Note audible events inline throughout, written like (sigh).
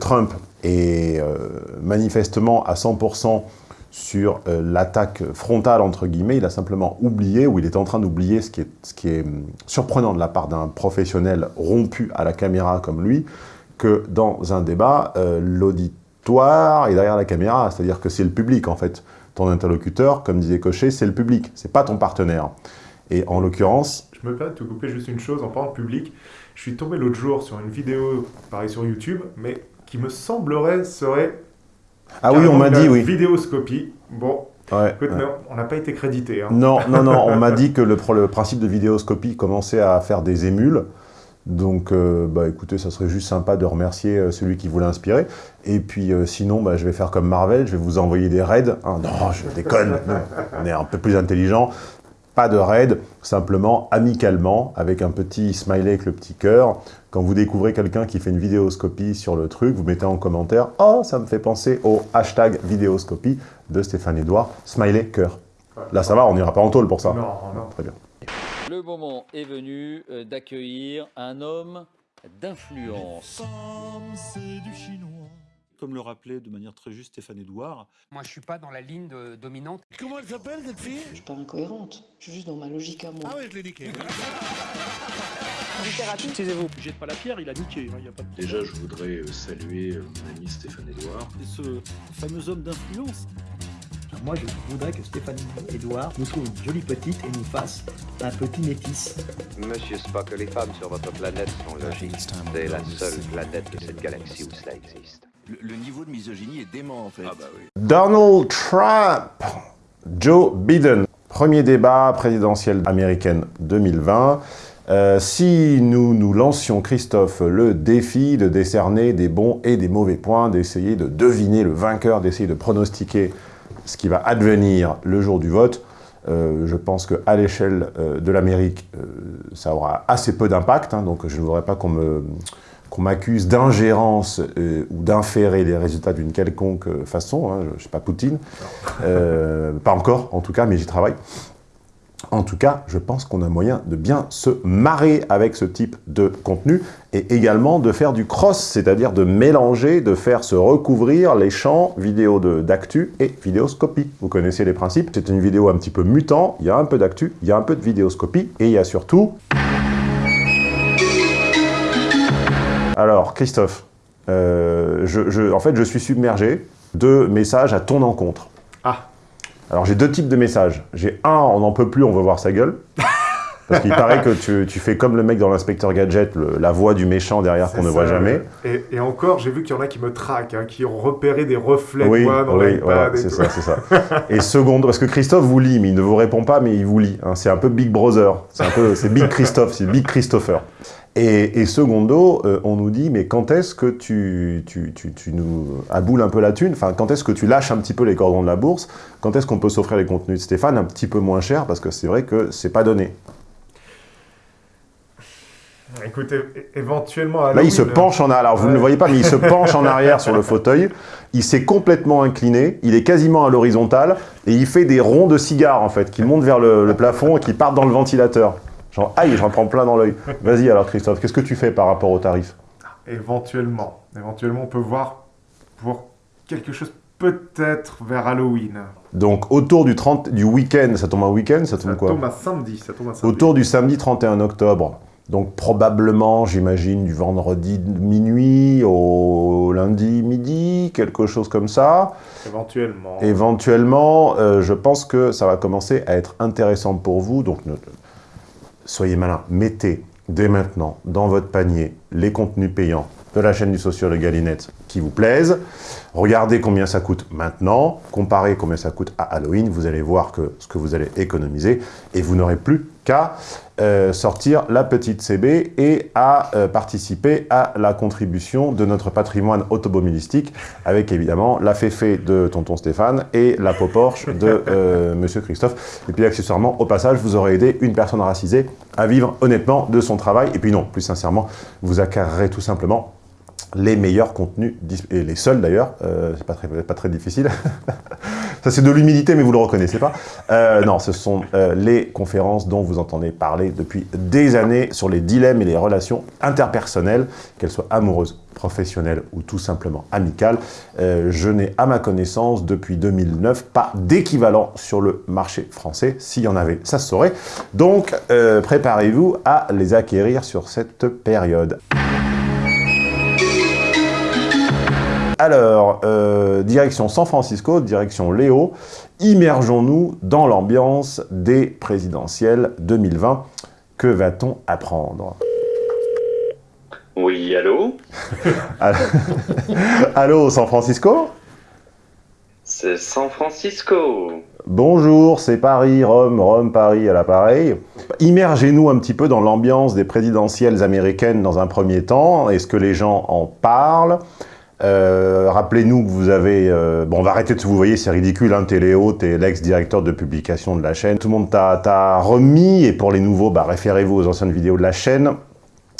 Trump est euh, manifestement à 100% sur euh, l'attaque frontale, entre guillemets, il a simplement oublié, ou il est en train d'oublier ce, qui est, hum, surprenant de la part d'un professionnel rompu à la caméra comme lui, que dans un débat, euh, l'auditoire est derrière la caméra, c'est-à-dire que c'est le public, en fait. Ton interlocuteur, comme disait Cochet, c'est le public, c'est pas ton partenaire. Et en l'occurrence... Je me permets de te couper juste une chose en parlant public. Je suis tombé l'autre jour sur une vidéo, pareil sur YouTube, mais qui me semblerait serait ah oui, on m'a dit, oui. Vidéoscopie. Bon, écoute, mais on n'a pas été crédité. Hein. Non, non, non, on m'a (laughs) dit que le, le, principe de vidéoscopie commençait à faire des émules. Donc, euh, bah, écoutez, ça serait juste sympa de remercier euh, celui qui voulait inspirer. Et puis, euh, sinon, bah, je vais faire comme Marvel, je vais vous envoyer des raids. Ah, non, je déconne, (laughs) on est un peu plus intelligent. Pas de raid, simplement amicalement, avec un petit smiley avec le petit cœur. Quand vous découvrez quelqu'un qui fait une vidéoscopie sur le truc, vous mettez en commentaire « Oh, ça me fait penser au hashtag vidéoscopie de Stéphane Edouard, smiley cœur ». Là, ça va, on n'ira pas en tôle pour ça. Non, non. Très bien. Le moment est venu euh, d'accueillir un homme d'influence. Comme le rappelait de manière très juste Stéphane Edouard. Moi, je suis pas dans la ligne de, dominante. Comment elle s'appelle, cette fille? Je suis pas incohérente. Je suis juste dans ma logique à moi. Ah ouais, je l'ai niqué. Littérature, excusez-vous. Jette pas la pierre, il a niqué. Hein, y a pas de... Déjà, je voudrais euh, saluer euh, mon ami Stéphane Edouard. Et ce fameux homme d'influence. Moi, je voudrais que Stéphane Edouard nous trouve une jolie petite et nous fasse un petit métis. Monsieur Spock, les femmes sur votre planète sont logiques. C'est la seule planète de cette galaxie où cela existe. Le, niveau de misogynie est dément, en fait. Ah bah oui. Donald Trump Joe Biden. Premier débat présidentiel américaine 2020. Euh, si nous nous lancions, Christophe, le défi de décerner des bons et des mauvais points, d'essayer de deviner le vainqueur, d'essayer de pronostiquer ce qui va advenir le jour du vote, euh, je pense qu'à l'échelle euh, de l'Amérique, ça aura assez peu d'impact, hein, donc je ne voudrais pas qu'on me qu'on m'accuse d'ingérence euh, ou d'inférer les résultats d'une quelconque façon, hein, je ne suis pas Poutine, euh, pas encore en tout cas, mais j'y travaille. En tout cas, je pense qu'on a moyen de bien se marrer avec ce type de contenu et également de faire du cross, c'est-à-dire de mélanger, de faire se recouvrir les champs vidéo d'actu et vidéoscopie. Vous connaissez les principes, c'est une vidéo un petit peu mutant, il y a un peu d'actu, il y a un peu de vidéoscopie et il y a surtout... Alors, Christophe, euh, je, en fait, je suis submergé de messages à ton encontre. Ah. Alors, j'ai deux types de messages. J'ai un, on n'en peut plus, on veut voir sa gueule. Parce qu'il paraît que tu, fais comme le mec dans l'inspecteur Gadget, la voix du méchant derrière qu'on ne voit jamais. Et, encore, j'ai vu qu'il y en a qui me traquent, hein, qui ont repéré des reflets oui, de moi dans oui, voilà, c'est ça, c'est ça. Et seconde, parce que Christophe vous lit, mais il ne vous répond pas, mais il vous lit. Hein. c'est un peu Big Brother, c'est Big Christophe, c'est Big Christopher. Et, secondo, euh, on nous dit, mais quand est-ce que tu, tu, tu, nous aboules un peu la thune? Enfin, quand est-ce que tu lâches un petit peu les cordons de la bourse? Quand est-ce qu'on peut s'offrir les contenus de Stéphane? Un petit peu moins cher Parce que c'est vrai que c'est pas donné. Écoutez, éventuellement... Là, il se penche en arrière. Alors, vous ne le voyez pas, mais il se (laughs) penche en arrière sur le fauteuil. Il s'est complètement incliné. Il est quasiment à l'horizontale. Et il fait des ronds de cigares, en fait, qui montent vers le, le plafond et qui partent dans le ventilateur. Genre, aïe, j'en prends plein dans l'œil. Vas-y alors Christophe, qu'est-ce que tu fais par rapport au tarif? Éventuellement. Éventuellement, on peut voir pour quelque chose peut-être vers Halloween. Donc autour du, 30, du week-end, ça tombe un week-end, ça tombe quoi? tombe samedi, ça tombe un samedi. Autour du samedi 31 octobre. Donc probablement, j'imagine, du vendredi minuit au lundi midi, quelque chose comme ça. Éventuellement. Éventuellement, euh, je pense que ça va commencer à être intéressant pour vous. Donc soyez malin, mettez dès maintenant dans votre panier les contenus payants de la chaîne du sociologue Galinette qui vous plaisent. Regardez combien ça coûte maintenant, comparez combien ça coûte à Halloween, vous allez voir que ce que vous allez économiser et vous n'aurez plus qu'à euh, sortir la petite CB et à euh, participer à la contribution de notre patrimoine automobilistique avec évidemment la féfé de tonton Stéphane et la peau Porsche de euh, (laughs) monsieur Christophe. Et puis accessoirement, au passage, vous aurez aidé une personne racisée à vivre honnêtement de son travail. Et puis non, plus sincèrement, vous acquérerez tout simplement les meilleurs contenus, et les seuls d'ailleurs, euh, c'est pas très, pas très difficile. (laughs) Ça c'est de l'humilité, mais vous le reconnaissez pas. Euh, non, ce sont euh, les conférences dont vous entendez parler depuis des années sur les dilemmes et les relations interpersonnelles, qu'elles soient amoureuses, professionnelles ou tout simplement amicales. je n'ai à ma connaissance depuis 2009 pas d'équivalent sur le marché français. S'il y en avait, ça se saurait. Donc préparez-vous à les acquérir sur cette période. Alors, euh, direction San Francisco, direction Léo, immergeons-nous dans l'ambiance des présidentielles 2020. Que va-t-on apprendre? Oui, allô? (laughs) Allô, San Francisco? C'est San Francisco Bonjour, c'est Paris, Rome, Rome, Paris à l'appareil. Immergez-nous un petit peu dans l'ambiance des présidentielles américaines dans un premier temps. Est-ce que les gens en parlent? Euh, rappelez-nous que vous avez... Euh, bon, on va arrêter de vous voyez, c'est ridicule, hein, Téléo, t'es l'ex-directeur de publication de la chaîne. Tout le monde t'a remis, et pour les nouveaux, bah, référez-vous aux anciennes vidéos de la chaîne.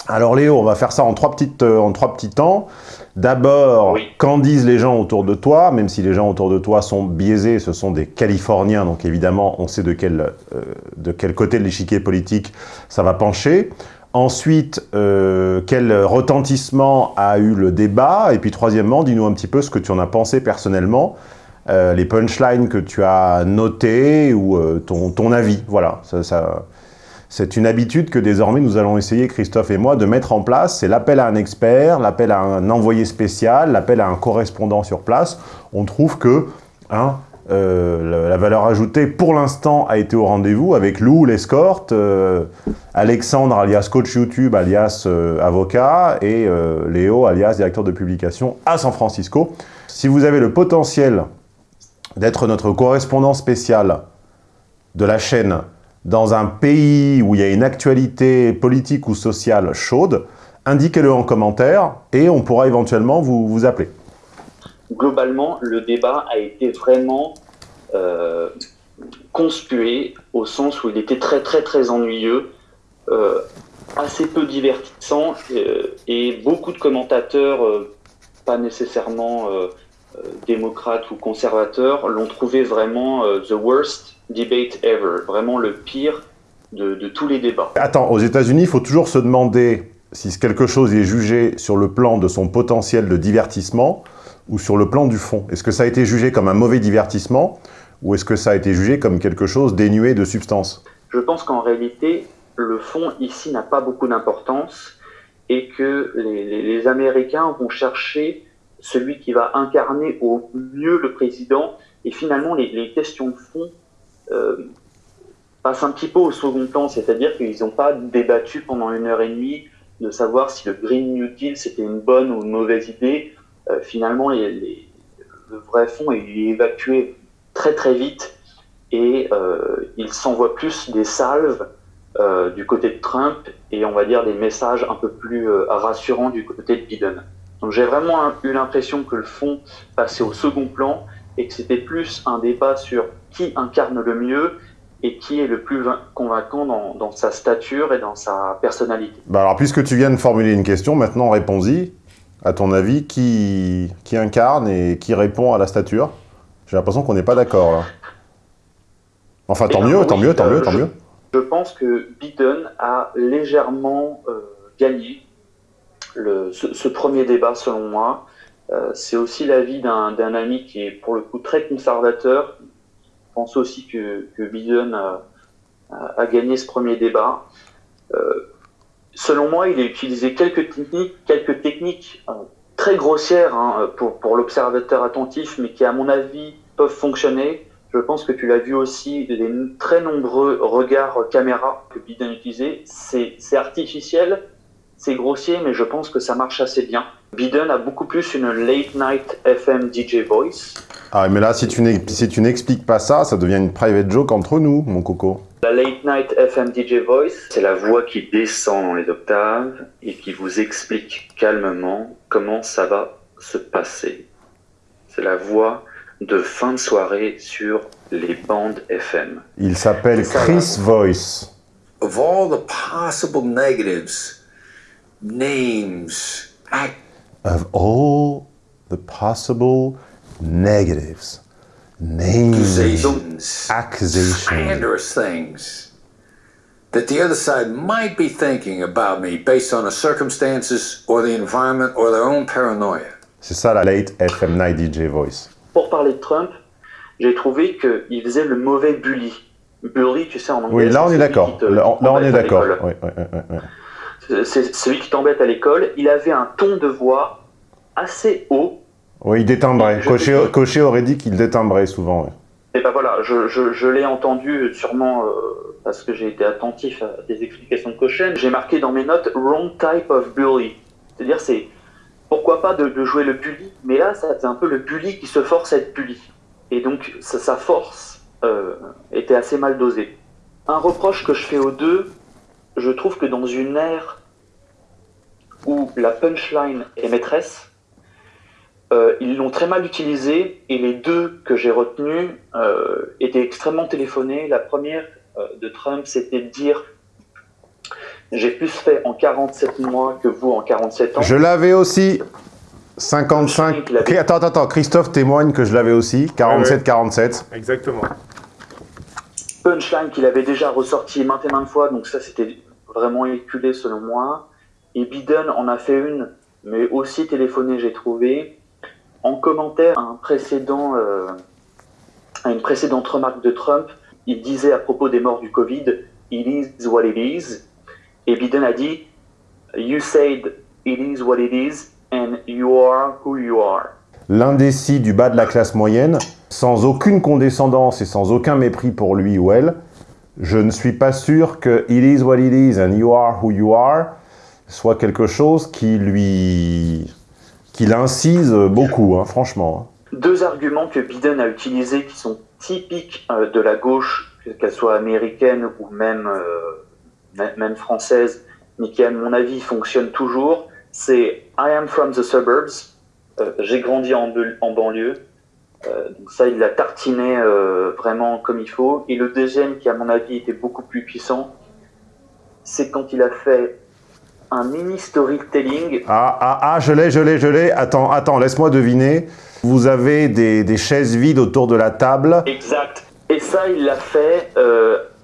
Alors Léo, on va faire ça en trois, petites, euh, en trois petits temps. D'abord, qu'en disent les gens autour de toi Même si les gens autour de toi sont biaisés, ce sont des Californiens, donc évidemment, on sait de quel, de quel côté de l'échiquier politique ça va pencher. Ensuite, euh, quel retentissement a eu le débat Et puis troisièmement, dis-nous un petit peu ce que tu en as pensé personnellement, euh, les punchlines que tu as notées ou euh, ton, avis. Voilà, ça, c'est une habitude que désormais nous allons essayer, Christophe et moi, de mettre en place. C'est l'appel à un expert, l'appel à un envoyé spécial, l'appel à un correspondant sur place. On trouve que... Hein, euh, la, valeur ajoutée, pour l'instant, a été au rendez-vous avec Lou, l'escorte, euh, Alexandre, alias coach YouTube, alias euh, avocat, et Léo, alias directeur de publication à San Francisco. Si vous avez le potentiel d'être notre correspondant spécial de la chaîne dans un pays où il y a une actualité politique ou sociale chaude, indiquez-le en commentaire et on pourra éventuellement vous, vous appeler globalement, le débat a été vraiment euh, conspué au sens où il était très très très ennuyeux, euh, assez peu divertissant euh, et beaucoup de commentateurs, pas nécessairement démocrates ou conservateurs, l'ont trouvé vraiment the worst debate ever, vraiment le pire de, de tous les débats. Attends, aux États-Unis, il faut toujours se demander si quelque chose est jugé sur le plan de son potentiel de divertissement ou sur le plan du fond? Est-ce que ça a été jugé comme un mauvais divertissement ou est-ce que ça a été jugé comme quelque chose dénué de substance? Je pense qu'en réalité, le fond ici n'a pas beaucoup d'importance et que les, Américains vont chercher celui qui va incarner au mieux le président et finalement les, questions de fond euh, passent un petit peu au second plan, c'est-à-dire qu'ils n'ont pas débattu pendant une heure et demie de savoir si le Green New Deal c'était une bonne ou une mauvaise idée, euh, finalement, le vrai fond est évacué très très vite et euh, il s'envoie plus des salves euh, du côté de Trump et on va dire des messages un peu plus rassurants du côté de Biden. Donc j'ai vraiment eu l'impression que le fond passait au second plan et que c'était plus un débat sur qui incarne le mieux et qui est le plus convaincant dans, dans sa stature et dans sa personnalité. Bah alors, puisque tu viens de formuler une question, maintenant réponds-y à ton avis, qui, qui incarne et qui répond à la stature? J'ai l'impression qu'on n'est pas d'accord. Enfin, tant mieux, tant mieux, tant mieux, tant mieux. Je pense que Biden a légèrement euh, gagné le, ce, premier débat, selon moi. Euh, c'est aussi l'avis d'un ami qui est pour le coup très conservateur. Je pense aussi que, que Biden a, a, gagné ce premier débat. Euh, selon moi, il a utilisé quelques techniques, quelques techniques euh, très grossières hein, pour, pour l'observateur attentif, mais qui, à mon avis, peuvent fonctionner. Je pense que tu l'as vu aussi, les très nombreux regards caméra que Biden utilisait. C'est artificiel, c'est grossier, mais je pense que ça marche assez bien. Biden a beaucoup plus une late night FM DJ voice. Ah, mais là, si tu n'expliques pas ça, ça devient une private joke entre nous, mon coco. La Late Night FM DJ Voice, c'est la voix qui descend dans les octaves et qui vous explique calmement comment ça va se passer. C'est la voix de fin de soirée sur les bandes FM. Il s'appelle Chris Voice. Of all the possible negatives, names, of all the possible negatives, names, accusations, accusations. slanderous things that the other side might be thinking about me based on the circumstances or the environment or their own paranoia. C'est ça la late FM Night DJ voice. Pour parler de Trump, j'ai trouvé qu'il faisait le mauvais bully. Bully, tu sais, en anglais. Oui, là on est d'accord. Là, on- là, on t'embête est à d'accord. l'école. Oui, oui, oui, oui, oui. C'est celui qui t'embête à l'école. Il avait un ton de voix assez haut. Oui, il détimbrait. Cochet, Cochet aurait dit qu'il détimbrait souvent. ouais. Et ben voilà, je, je, je l'ai entendu sûrement euh, parce que j'ai été attentif à des explications de Cochet. J'ai marqué dans mes notes wrong type of bully. C'est-à-dire, c'est pourquoi pas de, de jouer le bully, mais là, c'est un peu le bully qui se force à être bully. Et donc, sa, sa force euh, était assez mal dosée. Un reproche que je fais aux deux, je trouve que dans une ère où la punchline est maîtresse, euh, ils l'ont très mal utilisé et les deux que j'ai retenus euh, étaient extrêmement téléphonés. La première euh, de Trump, c'était de dire j'ai plus fait en 47 mois que vous en 47 ans. Je l'avais aussi. 55. Il avait- Ok, Attends, attends, attends. Christophe témoigne que je l'avais aussi. 47-47. Exactement. Punchline qu'il avait déjà ressorti maintes et maintes fois, donc ça c'était vraiment éculé selon moi. Et Biden en a fait une, mais aussi téléphonée, j'ai trouvé. En commentaire un précédent, euh, une précédente remarque de Trump, il disait à propos des morts du Covid, It is what it is. Et Biden a dit, You said it is what it is, and you are who you are. L'indécis du bas de la classe moyenne, sans aucune condescendance et sans aucun mépris pour lui ou elle, je ne suis pas sûr que It is what it is and you are who you are soit quelque chose qui lui... qui l'incise beaucoup, hein, franchement. deux arguments que Biden a utilisés qui sont typiques euh, de la gauche, qu'elle soit américaine ou euh, même- même française, mais qui à mon avis fonctionnent toujours, c'est I am from the suburbs, euh, j'ai grandi en, banlieue, Euh, donc ça il l'a tartiné euh, vraiment comme il faut. Et le deuxième qui à mon avis était beaucoup plus puissant, c'est quand il a fait un mini storytelling Ah, ah, ah, je l'ai, je l'ai, je l'ai. Attends, attends, laisse-moi deviner. Vous avez des, des chaises vides autour de la table. Exact. Et ça, il l'a fait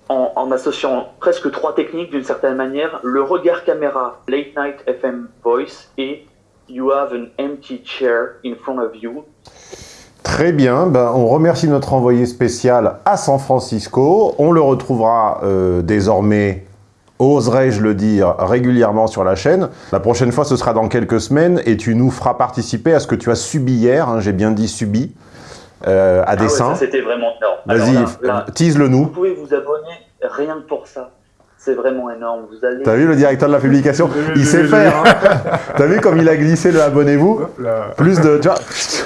en, en associant presque trois techniques d'une certaine manière. Le regard caméra, late night FM voice et you have an empty chair in front of you. Très bien, ben, on remercie notre envoyé spécial à San Francisco. On le retrouvera euh, désormais, oserais-je le dire, régulièrement sur la chaîne. La prochaine fois, ce sera dans quelques semaines et tu nous feras participer à ce que tu as subi hier, hein, j'ai bien dit subi, euh, à Ah ouais, dessein. ça, c'était vraiment énorme. Vas-y, tease-le nous. Vous pouvez vous abonner rien que pour ça. C'est vraiment énorme. Vous allez. T'as vu le directeur de la publication? Il sait faire, hein (laughs) T'as vu comme il a glissé le abonnez-vous? Plus de... Tu vois,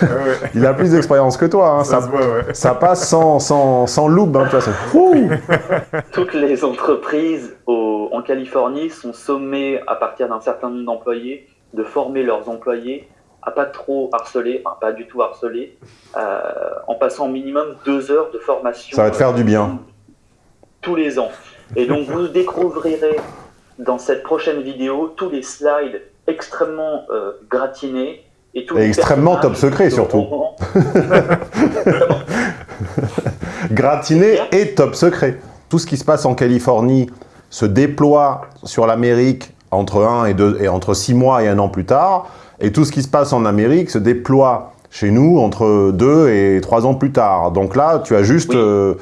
(laughs) il a plus d'expérience que toi, hein, Ça ça, se voit, ouais. ça passe sans, sans, sans loupe, hein, (laughs) Toutes les entreprises au- en Californie sont sommées, à partir d'un certain nombre d'employés, de former leurs employés à pas trop harceler, enfin pas du tout harceler, euh, en passant au minimum deux heures de formation. Ça va te faire du bien. Tous les ans. Et donc vous découvrirez dans cette prochaine vidéo tous les slides extrêmement euh, gratinés et tous Et les extrêmement top secret, surtout. auront- (laughs) gratiné et top secret. Tout ce qui se passe en Californie se déploie sur l'Amérique entre 1 et 2 et entre 6 mois et un an plus tard, et tout ce qui se passe en Amérique se déploie chez nous entre 2 et 3 ans plus tard. Donc là, tu as juste, Oui. euh,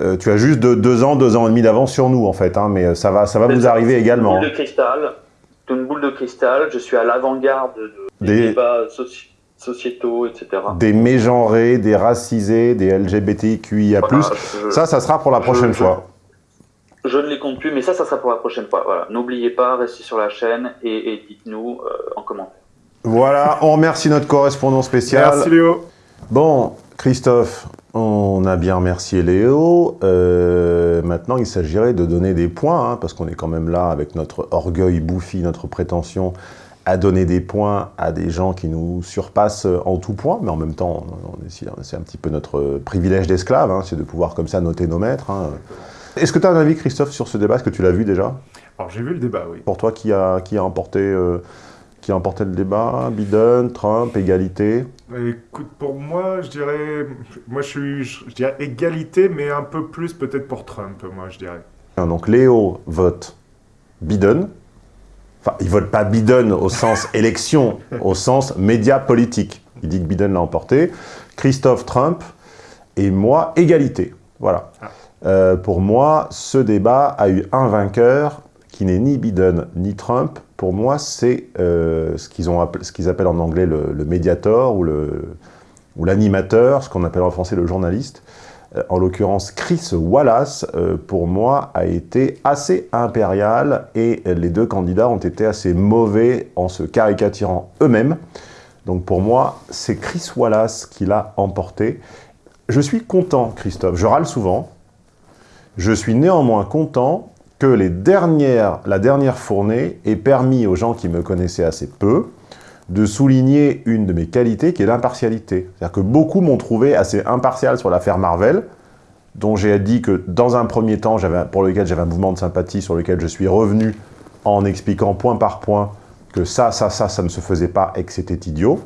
euh, tu as juste 2 ans, 2 ans et demi d'avance sur nous, en fait, hein, mais ça va, ça va vous arriver également. Une boule de cristal. Une boule de cristal. Je suis à l'avant-garde de, des, Des- débats soci- sociétaux, etc. Des mégenrés, des racisés, des LGBTQIA+. Voilà, je- Ça, ça sera pour la je- prochaine je- fois. Je ne les compte plus, mais ça, ça sera pour la prochaine fois. Voilà. N'oubliez pas, restez sur la chaîne et, et dites-nous euh, en commentaire. Voilà, on remercie notre correspondant spécial. Merci Léo. Bon, Christophe, on a bien remercié Léo. Euh, maintenant, il s'agirait de donner des points, hein, parce qu'on est quand même là avec notre orgueil bouffi, notre prétention à donner des points à des gens qui nous surpassent en tout point, mais en même temps, c'est un petit peu notre privilège d'esclave, hein, c'est de pouvoir comme ça noter nos maîtres. hein. Est-ce que tu as un avis, Christophe, sur ce débat? Est-ce que tu l'as vu déjà? Alors j'ai vu le débat, oui. Pour toi, qui a, qui a emporté, euh, qui a emporté le débat? Biden, Trump, égalité? Écoute, pour moi, je dirais, moi je suis, je dirais égalité, mais un peu plus peut-être pour Trump, moi je dirais. Donc Léo vote Biden. Enfin, il vote pas Biden au sens (laughs) élection, au sens média politique. Il dit que Biden l'a emporté. Christophe Trump et moi, égalité. Voilà. Ah. Euh, pour moi, ce débat a eu un vainqueur qui n'est ni Biden ni Trump. Pour moi, c'est euh, ce qu'ils appellent, en anglais le, le médiator ou l'animateur, ce qu'on appelle en français le journaliste. Euh, en l'occurrence, Chris Wallace, euh, pour moi, a été assez impérial et les deux candidats ont été assez mauvais en se caricaturant eux-mêmes. Donc pour moi, c'est Chris Wallace qui l'a emporté. Je suis content, Christophe, je râle souvent. Je suis néanmoins content que la dernière fournée ait permis aux gens qui me connaissaient assez peu de souligner une de mes qualités qui est l'impartialité. C'est-à-dire que beaucoup m'ont trouvé assez impartial sur l'affaire Marvel, dont j'ai dit que dans un premier temps, pour lequel j'avais un mouvement de sympathie, sur lequel je suis revenu en expliquant point par point que ça, ça, ça, ça ne se faisait pas et que c'était idiot.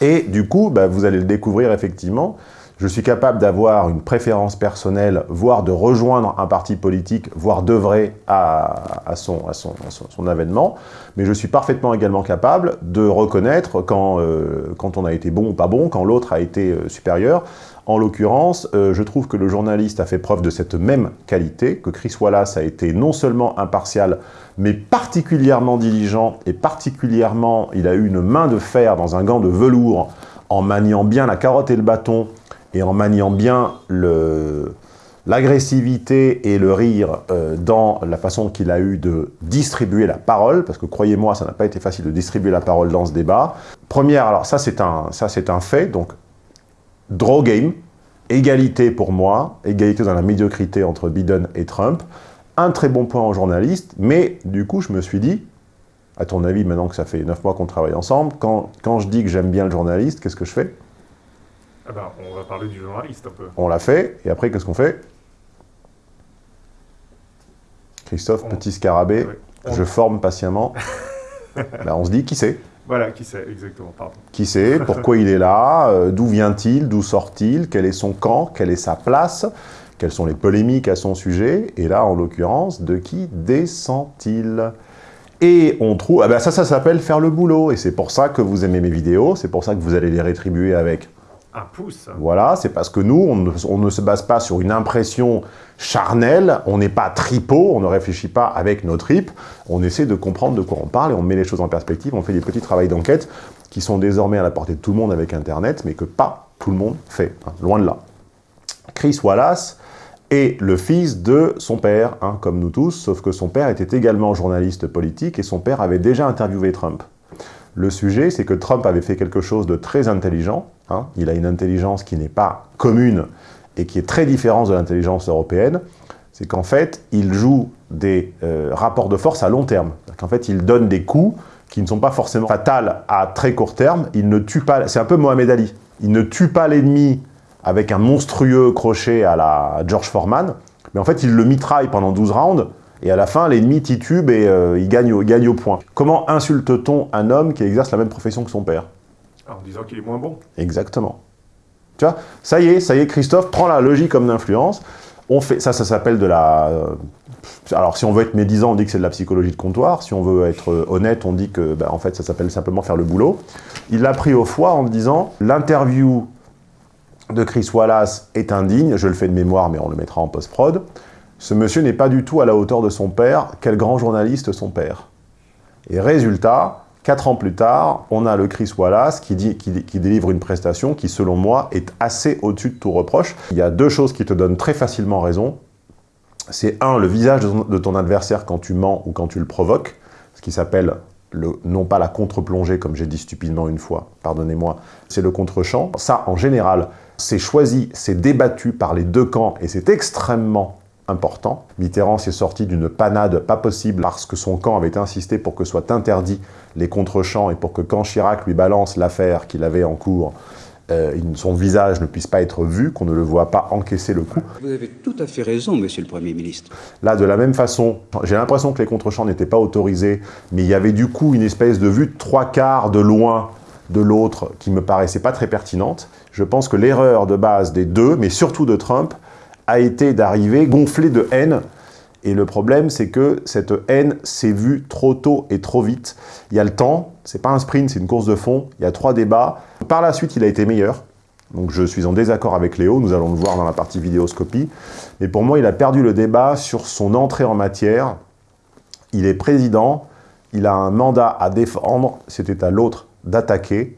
Et du coup, bah, vous allez le découvrir effectivement, je suis capable d'avoir une préférence personnelle, voire de rejoindre un parti politique, voire d'œuvrer à, son, à, son, à son, avènement, mais je suis parfaitement également capable de reconnaître quand, euh, quand on a été bon ou pas bon, quand l'autre a été euh, supérieur. En l'occurrence, euh, je trouve que le journaliste a fait preuve de cette même qualité, que Chris Wallace a été non seulement impartial, mais particulièrement diligent, et particulièrement, il a eu une main de fer dans un gant de velours, en maniant bien la carotte et le bâton, et en maniant bien l'agressivité et le rire euh, dans la façon qu'il a eu de distribuer la parole, parce que croyez-moi, ça n'a pas été facile de distribuer la parole dans ce débat. Première, alors ça c'est un, un fait, donc draw game, égalité pour moi, égalité dans la médiocrité entre Biden et Trump, un très bon point en journaliste, mais du coup je me suis dit, à ton avis, maintenant que ça fait 9 mois qu'on travaille ensemble, quand, quand je dis que j'aime bien le journaliste, qu'est-ce que je fais? Ah ben, on va parler du journaliste un peu. On l'a fait, et après, qu'est-ce qu'on fait? Christophe, petit scarabée, je forme patiemment. (laughs) ben, on se dit, qui c'est? Voilà, qui c'est, exactement, pardon. Qui c'est? Pourquoi il est là? Euh, D'où vient-il? D'où sort-il? Quel est son camp? Quelle est sa place? Quelles sont les polémiques à son sujet? Et là, en l'occurrence, de qui descend-il? Et on trouve, ah ben ça, ça s'appelle faire le boulot, et c'est pour ça que vous aimez mes vidéos, c'est pour ça que vous allez les rétribuer avec Voilà, c'est parce que nous, on ne, se base pas sur une impression charnelle, on n'est pas tripot, on ne réfléchit pas avec nos tripes, on essaie de comprendre de quoi on parle et on met les choses en perspective, on fait des petits travaux d'enquête qui sont désormais à la portée de tout le monde avec Internet, mais que pas tout le monde fait, hein, loin de là. Chris Wallace est le fils de son père, hein, comme nous tous, sauf que son père était également journaliste politique et son père avait déjà interviewé Trump. Le sujet, c'est que Trump avait fait quelque chose de très intelligent. Hein. Il a une intelligence qui n'est pas commune et qui est très différente de l'intelligence européenne. C'est qu'en fait, il joue des euh, rapports de force à long terme. Qu'en fait, il donne des coups qui ne sont pas forcément fatals à très court terme. Il ne tue pas... C'est un peu Mohamed Ali. Il ne tue pas l'ennemi avec un monstrueux crochet à la George Foreman, mais en fait, il le mitraille pendant 12 rounds et à la fin, l'ennemi titube et euh, il, gagne, gagne au point. Comment insulte-t-on un homme qui exerce la même profession que son père? En disant qu'il est moins bon. Exactement. Tu vois, ça y est, ça y est, Christophe prend la logique comme d'influence. On fait, ça, ça s'appelle de la... Euh, alors, si on veut être médisant, on dit que c'est de la psychologie de comptoir. Si on veut être euh, honnête, on dit que, ben, en fait, ça s'appelle simplement faire le boulot. Il l'a pris au foie en disant, l'interview de Chris Wallace est indigne, je le fais de mémoire, mais on le mettra en post-prod. Ce monsieur n'est pas du tout à la hauteur de son père. Quel grand journaliste son père Et résultat, quatre ans plus tard, on a le Chris Wallace qui, dit, délivre une prestation qui, selon moi, est assez au-dessus de tout reproche. Il y a deux choses qui te donnent très facilement raison. C'est un, le visage de ton, adversaire quand tu mens ou quand tu le provoques, ce qui s'appelle non pas la contre-plongée, comme j'ai dit stupidement une fois, pardonnez-moi, c'est le contre-champ. Ça, en général, c'est choisi, c'est débattu par les deux camps, et c'est extrêmement important. Mitterrand s'est sorti d'une panade pas possible parce que son camp avait insisté pour que soient interdits les contre-champs et pour que quand Chirac lui balance l'affaire qu'il avait en cours, euh, son visage ne puisse pas être vu, qu'on ne le voit pas encaisser le coup. Vous avez tout à fait raison, monsieur le Premier ministre. Là, de la même façon, j'ai l'impression que les contre-champs n'étaient pas autorisés, mais il y avait du coup une espèce de vue de trois quarts de loin de l'autre qui me paraissait pas très pertinente. Je pense que l'erreur de base des deux, mais surtout de Trump, a été d'arriver gonflé de haine et le problème, c'est que cette haine s'est vue trop tôt et trop vite. Il y a le temps, c'est pas un sprint, c'est une course de fond, il y a trois débats. Par la suite, il a été meilleur. Donc je suis en désaccord avec Léo, nous allons le voir dans la partie vidéoscopie. Mais pour moi, il a perdu le débat sur son entrée en matière. Il est président, il a un mandat à défendre, c'était à l'autre d'attaquer.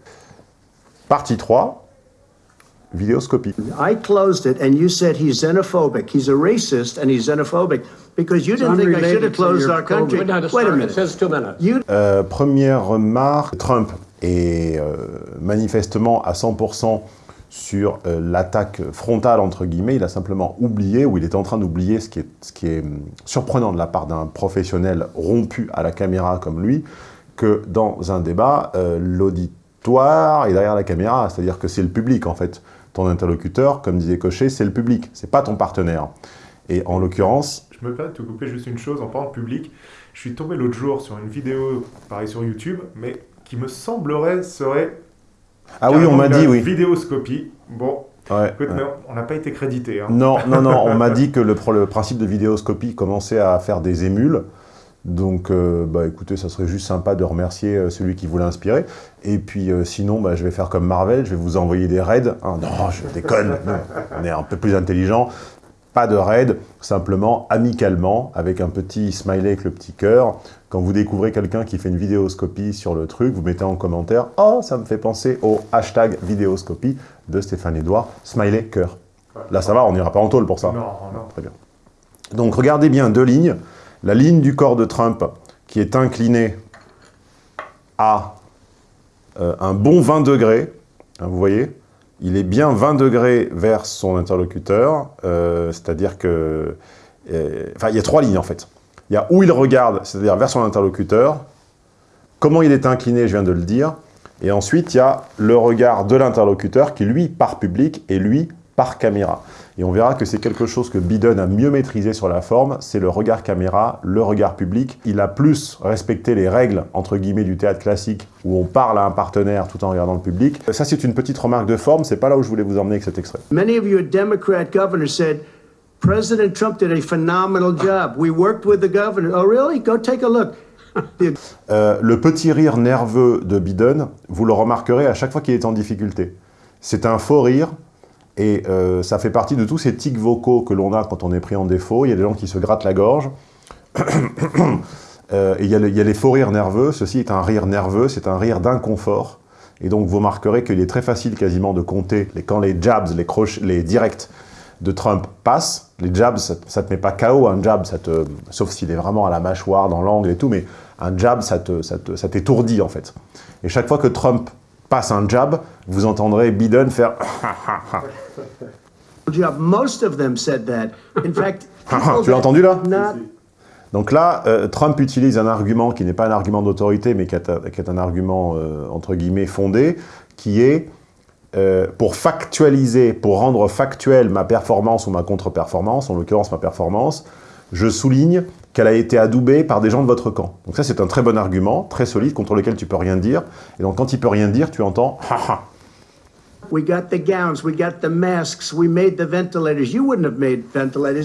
Partie 3, vidéoscopie. I closed it and you said he's xenophobic. He's a racist and he's xenophobic because you didn't think I should have closed our country. Wait a minute. two minutes. Euh, première remarque, Trump est euh, manifestement à 100% sur euh, l'attaque frontale, entre guillemets. Il a simplement oublié, ou il est en train d'oublier, ce, qui est, ce qui est surprenant de la part d'un professionnel rompu à la caméra comme lui, que dans un débat, l'auditoire est derrière la caméra, c'est-à-dire que c'est le public, en fait ton interlocuteur, comme disait Cochet, c'est le public, c'est pas ton partenaire. Et en l'occurrence... Je me permets de te couper juste une chose en parlant de public. Je suis tombé l'autre jour sur une vidéo, pareil sur YouTube, mais qui me semblerait serait... Ah oui, on m'a dit, oui. Vidéoscopie. Bon, Écoute, mais on n'a pas été crédité. Hein. Non, non, non, on m'a (laughs) dit que le, le, principe de vidéoscopie commençait à faire des émules. Donc, euh, bah, écoutez, ça serait juste sympa de remercier euh, celui qui vous l'a inspiré. Et puis, euh, sinon, bah, je vais faire comme Marvel, je vais vous envoyer des raids. Ah, non, je déconne, on est un peu plus intelligent. Pas de raid, simplement, amicalement, avec un petit smiley avec le petit cœur. Quand vous découvrez quelqu'un qui fait une vidéoscopie sur le truc, vous mettez en commentaire « Oh, ça me fait penser au hashtag vidéoscopie de Stéphane Edouard, smiley cœur ». Là, ça va, on n'ira pas en tôle pour ça. Non, non. Très bien. Donc, regardez bien deux lignes la ligne du corps de Trump qui est inclinée à euh, un bon 20 degrés, hein, vous voyez, il est bien 20 degrés vers son interlocuteur, euh, c'est-à-dire que... Euh, enfin, il y a trois lignes en fait. Il y a où il regarde, c'est-à-dire vers son interlocuteur, comment il est incliné, je viens de le dire, et ensuite il y a le regard de l'interlocuteur qui lui part public et lui par caméra. Et on verra que c'est quelque chose que Biden a mieux maîtrisé sur la forme, c'est le regard caméra, le regard public. Il a plus respecté les règles, entre guillemets, du théâtre classique, où on parle à un partenaire tout en regardant le public. Ça, c'est une petite remarque de forme, c'est pas là où je voulais vous emmener avec cet extrait. Many of your Democrat governors said, President Trump did a phenomenal job. We worked with the governor. Oh, really? Go take a look. (laughs) euh, le petit rire nerveux de Biden, vous le remarquerez à chaque fois qu'il est en difficulté. C'est un faux rire, et euh, ça fait partie de tous ces tics vocaux que l'on a quand on est pris en défaut. Il y a des gens qui se grattent la gorge. (coughs) euh, et il y, a les faux rires nerveux. Ceci est un rire nerveux, c'est un rire d'inconfort. Et donc vous remarquerez qu'il est très facile quasiment de compter quand les jabs, les, directs de Trump passent. Les jabs, ça, ne te met pas KO, un jab, ça te, sauf s'il est vraiment à la mâchoire, dans l'angle et tout, mais un jab, ça t'étourdit ça en fait. Et chaque fois que Trump passe un jab, vous entendrez Biden faire (laughs) Most of them said that. In fact, (laughs) tu l'as entendu là? Donc là, euh, Trump utilise un argument qui n'est pas un argument d'autorité, mais qui est, un, qui est, un argument, euh, entre guillemets, fondé, qui est euh, pour factualiser, pour rendre factuelle ma performance ou ma contre-performance, en l'occurrence ma performance, je souligne qu'elle a été adoubée par des gens de votre camp. Donc ça, c'est un très bon argument, très solide, contre lequel tu peux rien dire. Et donc quand il peut rien dire, tu entends « ha ha ».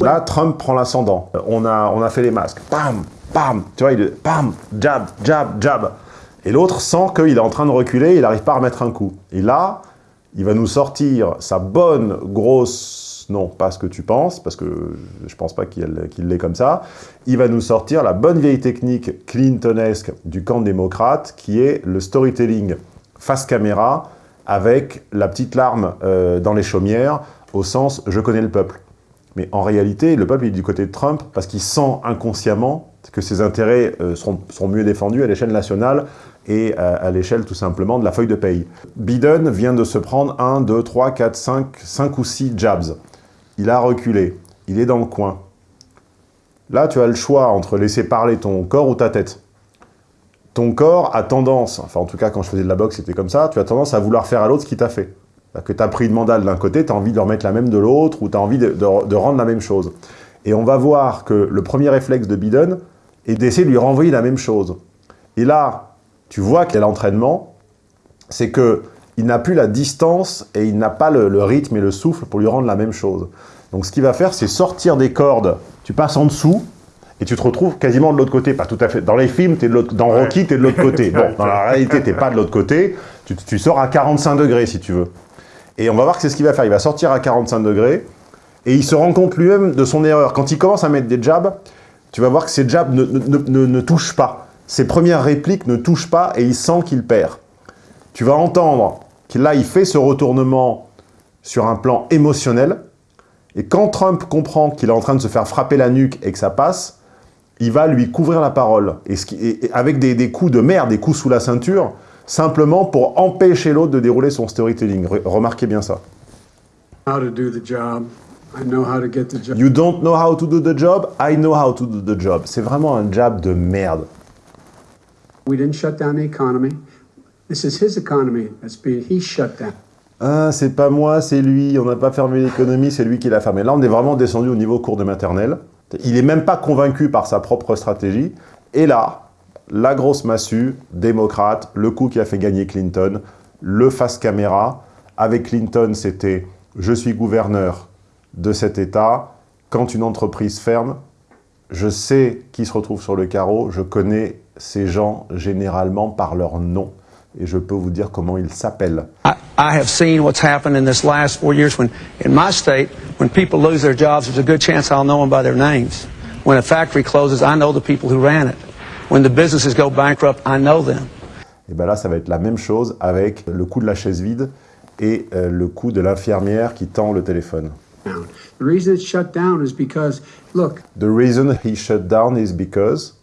Là, Trump prend l'ascendant. On a, on a fait les masques. Bam, bam, tu vois, il bam, jab, jab, jab. Et l'autre sent qu'il est en train de reculer, il n'arrive pas à remettre un coup. Et là, il va nous sortir sa bonne grosse non, pas ce que tu penses, parce que je pense pas qu'il l'est comme ça. Il va nous sortir la bonne vieille technique clintonesque du camp démocrate, qui est le storytelling face caméra, avec la petite larme euh, dans les chaumières, au sens « je connais le peuple ». Mais en réalité, le peuple est du côté de Trump, parce qu'il sent inconsciemment que ses intérêts euh, seront, mieux défendus à l'échelle nationale et à, l'échelle tout simplement de la feuille de paye. Biden vient de se prendre 1, 2, 3, 4, 5, 5 ou 6 jabs il a reculé, il est dans le coin. Là, tu as le choix entre laisser parler ton corps ou ta tête. Ton corps a tendance, enfin en tout cas quand je faisais de la boxe c'était comme ça, tu as tendance à vouloir faire à l'autre ce qu'il t'a fait. Que tu as pris une mandale d'un côté, tu as envie de remettre la même de l'autre, ou tu as envie de, rendre la même chose. Et on va voir que le premier réflexe de Biden est d'essayer de lui renvoyer la même chose. Et là, tu vois qu'il a l'entraînement, qu'il n'a plus la distance et il n'a pas le, le, rythme et le souffle pour lui rendre la même chose. Donc ce qu'il va faire, c'est sortir des cordes, tu passes en dessous, et tu te retrouves quasiment de l'autre côté. Pas tout à fait. Dans les films, es de dans Rocky, tu es de l'autre côté. (laughs) Bon, dans la réalité, tu pas de l'autre côté. Tu, tu, sors à 45 degrés, si tu veux. Et on va voir que c'est ce qu'il va faire. Il va sortir à 45 degrés, et il se rend compte lui-même de son erreur. Quand il commence à mettre des jabs, tu vas voir que ces jabs ne, ne, ne, ne touchent pas. Ses premières répliques ne touchent pas, et il sent qu'il perd. Tu vas entendre là, il fait ce retournement sur un plan émotionnel, et quand Trump comprend qu'il est en train de se faire frapper la nuque et que ça passe, il va lui couvrir la parole, et, ce qui, et avec des, des, coups de merde, des coups sous la ceinture, simplement pour empêcher l'autre de dérouler son storytelling. Remarquez bien ça. How to do the job. I know how to get the job. You don't know how to do the job, I know how to do the job. C'est vraiment un job de merde. We didn't shut down the economy. This is his economy that's being, he shut down. Ah, c'est pas moi, c'est lui, on n'a pas fermé l'économie, c'est lui qui l'a fermé. Là, on est vraiment descendu au niveau cours de maternelle. Il n'est même pas convaincu par sa propre stratégie. Et là, la grosse massue, démocrate, le coup qui a fait gagner Clinton, le face caméra. Avec Clinton, c'était « je suis gouverneur de cet État. Quand une entreprise ferme, je sais qui se retrouve sur le carreau, je connais ces gens généralement par leur nom. Et je peux vous dire comment ils s'appellent. I, I have seen what's happened in this last four years when, in my state, when people lose their jobs, there's a good chance I'll know them by their names. When a factory closes, I know the people who ran it. When the businesses go bankrupt, I know them. Et bien là, ça va être la même chose avec le coup de la chaise vide et euh, le coup de l'infirmière qui tend le téléphone. The reason it's shut down is because, look. The reason he shut down is because,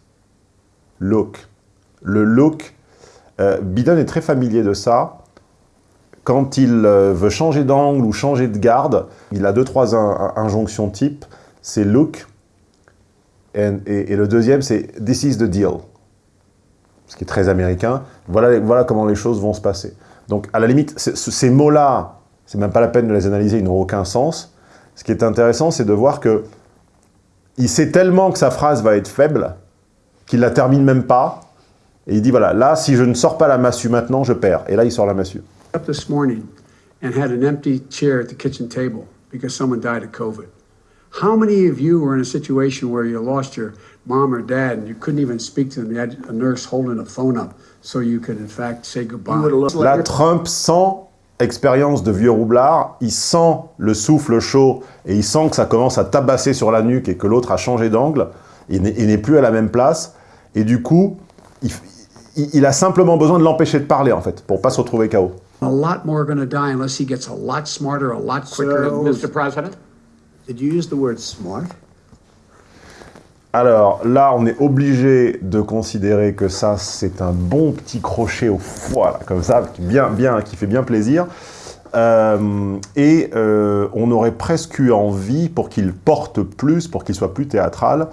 look. Le look, Biden est très familier de ça. Quand il euh, veut changer d'angle ou changer de garde, il a deux, trois in injonctions type. C'est look. Et, le deuxième, c'est this is the deal. Ce qui est très américain. Voilà, voilà comment les choses vont se passer. Donc, à la limite, ces mots-là, c'est même pas la peine de les analyser, ils n'ont aucun sens. Ce qui est intéressant, c'est de voir que il sait tellement que sa phrase va être faible qu'il la termine même pas. Et il dit, voilà, là, si je ne sors pas la massue maintenant, je perds. Et là, il sort la massue. Up this morning and had an empty chair at the kitchen table because someone died of COVID. How many of you were in a situation where you lost your mom or dad and you couldn't even speak to them? You had a nurse holding a phone up so you could, in fact, say goodbye. Là, Trump sent expérience de vieux roublard, il sent le souffle chaud et il sent que ça commence à tabasser sur la nuque et que l'autre a changé d'angle, il n'est plus à la même place, et du coup, il, il a simplement besoin de l'empêcher de parler, en fait, pour pas se retrouver KO. A lot more are going to die unless he gets a lot smarter, a lot quicker. So, Mr. President? Did you use the word smart? Alors là, on est obligé de considérer que ça, c'est un bon petit crochet au foie, là, comme ça, qui, bien, bien, qui fait bien plaisir. Euh, et euh, on aurait presque eu envie, pour qu'il porte plus, pour qu'il soit plus théâtral,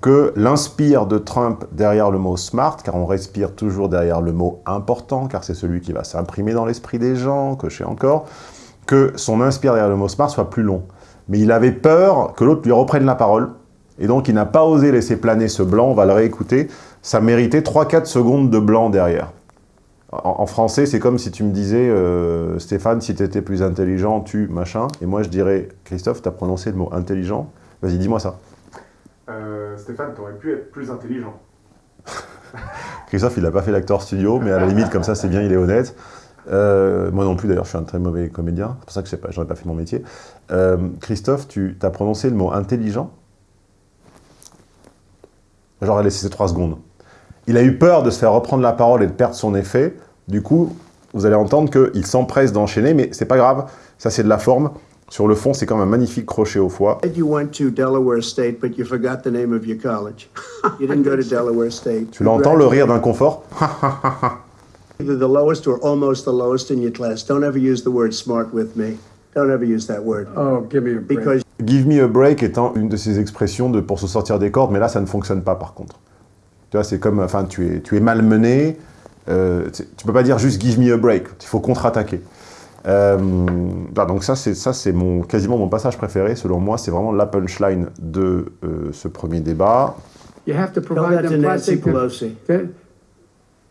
que l'inspire de Trump derrière le mot « smart », car on respire toujours derrière le mot « important », car c'est celui qui va s'imprimer dans l'esprit des gens, que je sais encore, que son inspire derrière le mot « smart » soit plus long. Mais il avait peur que l'autre lui reprenne la parole, et donc il n'a pas osé laisser planer ce blanc, on va le réécouter, ça méritait 3-4 secondes de blanc derrière. En, français, c'est comme si tu me disais, euh, Stéphane, si tu étais plus intelligent, tu, machin, et moi je dirais, Christophe, tu as prononcé le mot intelligent, vas-y, dis-moi ça. Euh, Stéphane, t'aurais pu être plus intelligent. (laughs) Christophe, il n'a pas fait l'acteur studio, mais à la limite, comme ça, c'est bien, il est honnête. Euh, moi non plus, d'ailleurs, je suis un très mauvais comédien. C'est pour ça que je n'aurais pas, fait mon métier. Euh, Christophe, tu as prononcé le mot intelligent? J'aurais laissé ces trois secondes. Il a eu peur de se faire reprendre la parole et de perdre son effet. Du coup, vous allez entendre qu'il s'empresse d'enchaîner, mais c'est pas grave. Ça, c'est de la forme. Sur le fond, c'est comme un magnifique crochet au foie. You went to Delaware State, but you forgot the name of your college. (laughs) You didn't go to Delaware State. Tu l'entends, le rire d'inconfort (laughs) Either the lowest or almost the lowest in your class. Don't ever use the word smart with me. Don't ever use that word. Oh, give me a break. Because Give me a break étant une de ces expressions de, pour se sortir des cordes, mais là, ça ne fonctionne pas par contre. Tu vois, c'est comme, enfin, tu es, tu es malmené, euh, tu peux pas dire juste give me a break, il faut contre-attaquer. Euh, donc ça, c'est mon, quasiment mon passage préféré. Selon moi, c'est vraiment la punchline de euh, ce premier débat. You have to provide them plastic.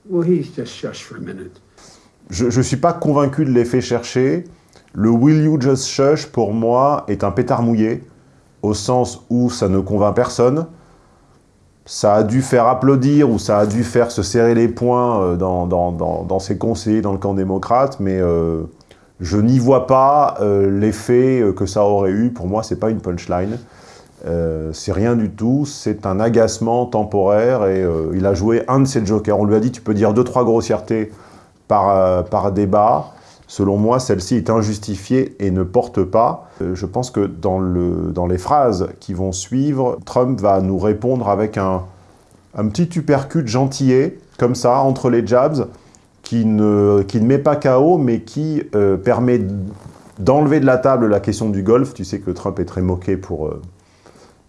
Well, he's just shush for a minute. Je ne suis pas convaincu de l'effet cherché. Le « will you just shush » pour moi est un pétard mouillé, au sens où ça ne convainc personne. Ça a dû faire applaudir ou ça a dû faire se serrer les poings euh, dans, dans, dans, dans ses conseillers dans le camp démocrate, mais euh, je n'y vois pas euh, l'effet que ça aurait eu. Pour moi, c'est pas une punchline. Euh, c'est rien du tout, c'est un agacement temporaire et euh, il a joué un de ses jokers. On lui a dit tu peux dire deux, trois grossièretés par, euh, par débat. Selon moi, celle-ci est injustifiée et ne porte pas. je pense que dans, le, dans les phrases qui vont suivre, Trump va nous répondre avec un, un petit uppercut gentillet, comme ça, entre les jabs, qui ne, qui ne met pas KO, mais qui permet d'enlever de la table la question du golf. Tu sais que Trump est très moqué pour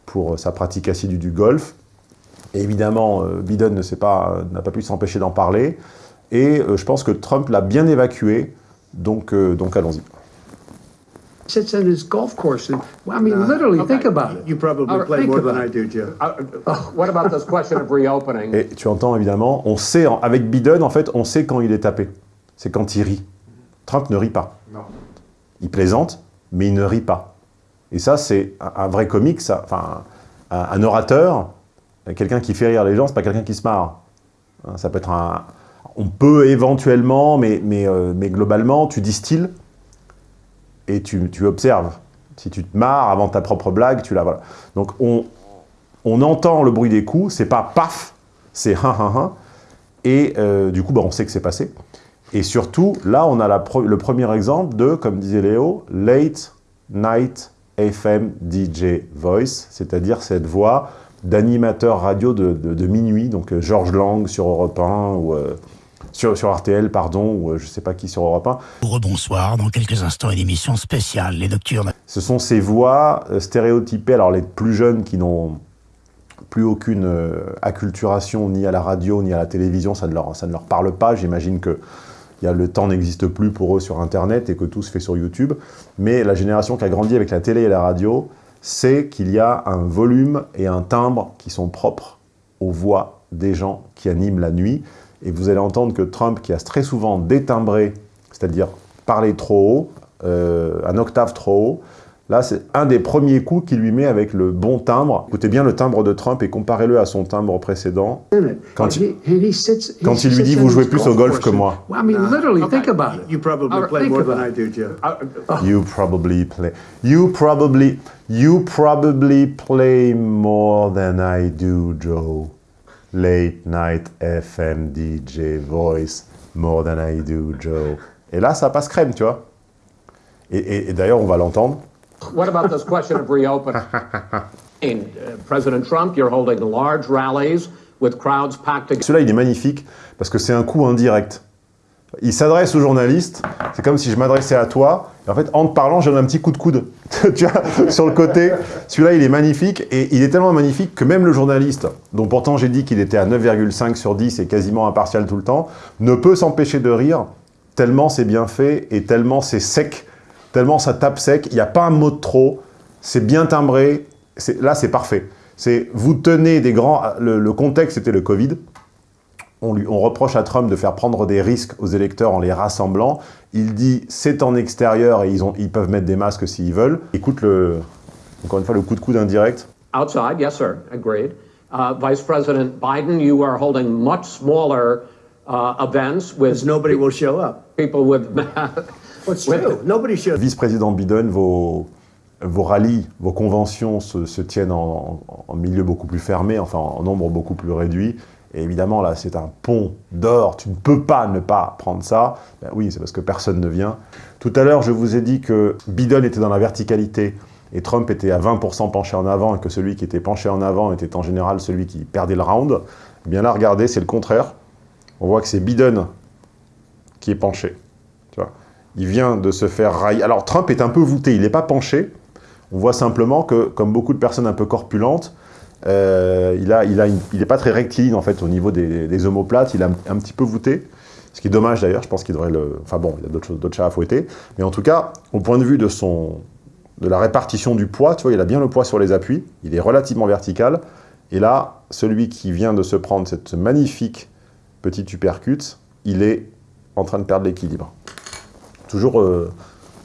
pour sa pratique assidue du golf. Évidemment, euh, Biden n'a pas, pas pu s'empêcher d'en parler. Et euh, je pense que Trump l'a bien évacué, donc, euh, donc allons-y. Sits in his golf course. And, well, I mean, no. literally, okay. think about it. You probably right, play more than I do, Joe. Uh, what about this question of reopening? Et tu entends évidemment, on sait, avec Biden, en fait, on sait quand il est tapé. C'est quand il rit. Trump ne rit pas. Non. Il plaisante, mais il ne rit pas. Et ça, c'est un, vrai comique, ça, enfin, un, orateur, quelqu'un qui fait rire les gens, c'est pas quelqu'un qui se marre. Hein, ça peut être un... On peut éventuellement, mais, mais, euh, mais globalement, tu distilles et tu, observes. Si tu te marres avant ta propre blague, tu la... Voilà. Donc, on, on entend le bruit des coups, c'est pas paf, c'est hein, hein, hein. Et euh, du coup, bah, on sait que c'est passé. Et surtout, là, on a la le premier exemple de, comme disait Léo, late night FM DJ Voice, c'est-à-dire cette voix d'animateur radio de, de, de, minuit, donc euh, Georges Lang sur Europe 1, ou euh, sur, sur, RTL, pardon, ou euh, je sais pas qui sur Europe 1. Rebonsoir, dans quelques instants, une émission spéciale, les nocturnes. Ce sont ces voix euh, stéréotypées, alors les plus jeunes qui n'ont plus aucune euh, acculturation ni à la radio ni à la télévision, ça ne leur, ça ne leur parle pas, j'imagine que y a, le temps n'existe plus pour eux sur Internet et que tout se fait sur YouTube. Mais la génération qui a grandi avec la télé et la radio sait qu'il y a un volume et un timbre qui sont propres aux voix des gens qui animent la nuit. Et vous allez entendre que Trump, qui a très souvent détimbré, c'est-à-dire parlé trop haut, euh, un octave trop haut, Là, c'est un des premiers coups qu'il lui met avec le bon timbre. Écoutez bien le timbre de Trump et comparez-le à son timbre précédent. Quand il, quand il lui dit « vous jouez plus au golf que moi ». You probably play more than I do, Joe. You probably play. You probably. You probably play more than I do, Joe. Late night FM DJ voice more than I do, Joe. Et là, ça passe crème, tu vois. Et, et, et d'ailleurs, on va l'entendre. What about this question of reopening? (laughs) In, uh, President Trump, you're holding large rallies with crowds packed together. Celui-là, il est magnifique parce que c'est un coup indirect. Il s'adresse aux journalistes, c'est comme si je m'adressais à toi, en fait, en te parlant, j'ai un petit coup de coude, (laughs) sur le côté. Celui-là, il est magnifique, et il est tellement magnifique que même le journaliste, dont pourtant j'ai dit qu'il était à 9,5 sur 10 et quasiment impartial tout le temps, ne peut s'empêcher de rire, tellement c'est bien fait, et tellement c'est sec, tellement ça tape sec, il n'y a pas un mot de trop, c'est bien timbré, là c'est parfait. Vous tenez des grands... Le, le contexte c'était le Covid, on, lui, on reproche à Trump de faire prendre des risques aux électeurs en les rassemblant. Il dit c'est en extérieur et ils, ont, ils peuvent mettre des masques s'ils veulent. Écoute le, encore une fois le coup de coude indirect. Outside, yes sir, agreed. Uh, Vice President Biden, you are holding much smaller uh, events with... nobody will show up. People with... (laughs) Vice-président Biden, vos, vos rallyes, vos conventions se, se tiennent en, en, milieu beaucoup plus fermé, enfin en nombre beaucoup plus réduit. Et évidemment, là, c'est un pont d'or. Tu ne peux pas ne pas prendre ça. Ben oui, c'est parce que personne ne vient. Tout à l'heure, je vous ai dit que Biden était dans la verticalité et Trump était à 20% penché en avant et que celui qui était penché en avant était en général celui qui perdait le round. Eh bien là, regardez, c'est le contraire. On voit que c'est Biden qui est penché. Tu vois il vient de se faire railler. Alors Trump est un peu voûté, il n'est pas penché. On voit simplement que, comme beaucoup de personnes un peu corpulentes, euh, il n'est a pas très rectiligne en fait au niveau des, des omoplates, il est un, petit peu voûté. Ce qui est dommage d'ailleurs, je pense qu'il devrait le... Enfin bon, il y a d'autres chats à fouetter. Mais en tout cas, au point de vue de la répartition du poids, tu vois, il a bien le poids sur les appuis, il est relativement vertical, et là, celui qui vient de se prendre cette magnifique petite uppercut, il est en train de perdre l'équilibre. Toujours, euh,